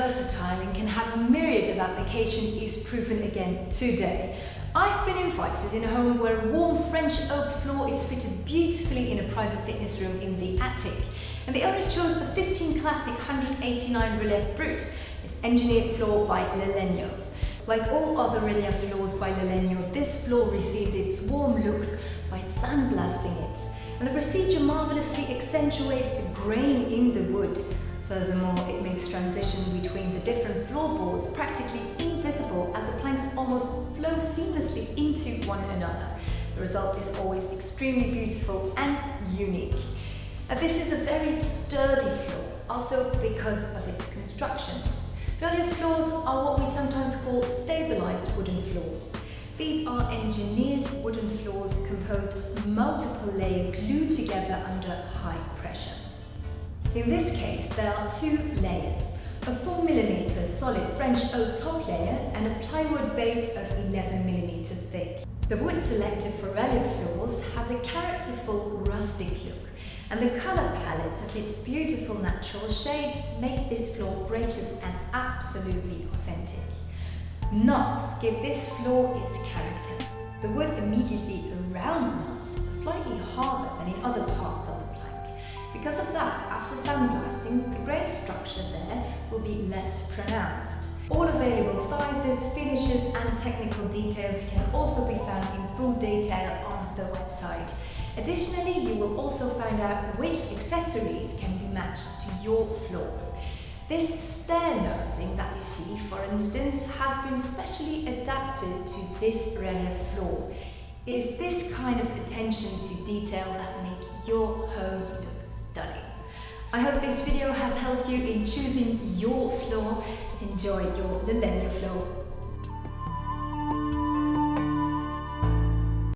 versatile and can have a myriad of application is proven again today. I've been invited in a home where a warm French oak floor is fitted beautifully in a private fitness room in the attic. And the owner chose the 15 Classic 189 Relief Brut, its engineered floor by Lalegno. Like all other relief floors by Lalegno, this floor received its warm looks by sandblasting it. And the procedure marvelously accentuates the grain in the wood. Furthermore, it makes transition between the different floorboards practically invisible as the planks almost flow seamlessly into one another. The result is always extremely beautiful and unique. Now, this is a very sturdy floor, also because of its construction. Relief floors are what we sometimes call stabilized wooden floors. These are engineered wooden floors composed of multiple layers glued together under high pressure. In this case, there are two layers, a 4mm solid French oak top layer and a plywood base of 11mm thick. The wood selected for relief floors has a characterful rustic look, and the colour palette of its beautiful natural shades make this floor gracious and absolutely authentic. Knots give this floor its character. The wood immediately around knots are slightly harder than in other parts of the. Because of that, after sandblasting, the grain structure there will be less pronounced. All available sizes, finishes and technical details can also be found in full detail on the website. Additionally, you will also find out which accessories can be matched to your floor. This stair nosing that you see, for instance, has been specially adapted to this relief floor. It is this kind of attention to detail that make your home look stunning. I hope this video has helped you in choosing your floor. Enjoy your Lalegno floor